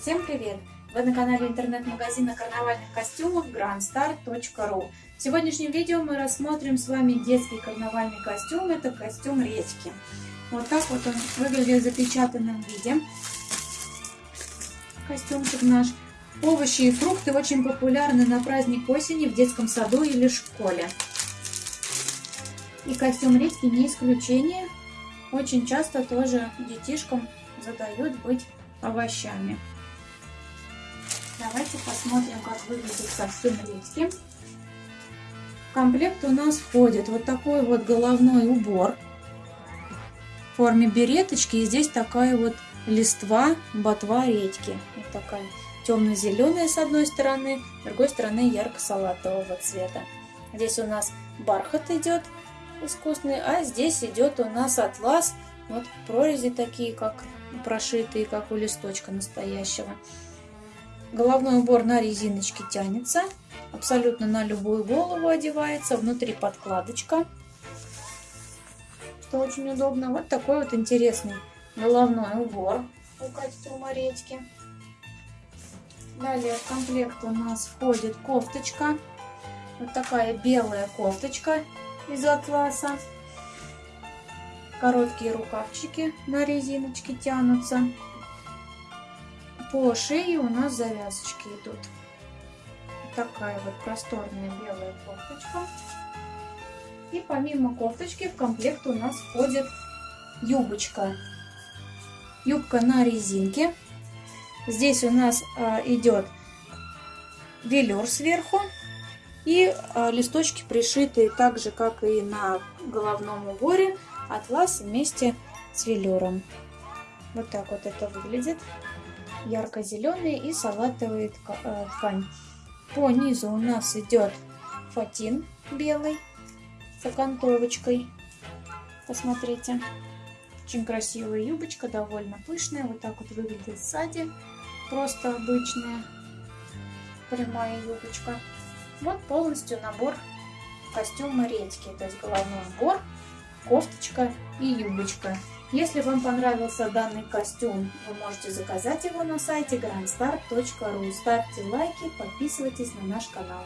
Всем привет! Вы на канале интернет-магазина карнавальных костюмов grandstar.ru В сегодняшнем видео мы рассмотрим с вами детский карнавальный костюм. Это костюм речки. Вот так вот он выглядит в запечатанном виде. Костюмчик наш. Овощи и фрукты очень популярны на праздник осени в детском саду или школе. И костюм редьки не исключение. Очень часто тоже детишкам задают быть овощами. Давайте посмотрим, как выглядит костюм редьки. В комплект у нас входит вот такой вот головной убор в форме береточки. И здесь такая вот листва, ботва редьки. Вот такая темно-зеленая с одной стороны, с другой стороны ярко-салатового цвета. Здесь у нас бархат идет искусственный, а здесь идет у нас атлас. Вот прорези такие, как прошитые, как у листочка настоящего. Головной убор на резиночке тянется, абсолютно на любую голову одевается, внутри подкладочка, что очень удобно. Вот такой вот интересный головной убор у костюма редьки. Далее в комплект у нас входит кофточка, вот такая белая кофточка из атласа. Короткие рукавчики на резиночке тянутся. По шее у нас завязочки идут. Такая вот просторная белая кофточка. И помимо кофточки в комплект у нас входит юбочка. Юбка на резинке. Здесь у нас а, идет велюр сверху и а, листочки пришитые так же, как и на головном уборе, атлас вместе с велюром. Вот так вот это выглядит. Ярко-зеленый и салатовый а, ткань. По низу у нас идет фатин белый с окантовочкой. Посмотрите. Очень красивая юбочка, довольно пышная. Вот так вот выглядит сзади. Просто обычная прямая юбочка. Вот полностью набор костюма редьки. То есть головной убор, кофточка и юбочка. Если вам понравился данный костюм, вы можете заказать его на сайте grandstar.ru. Ставьте лайки, подписывайтесь на наш канал.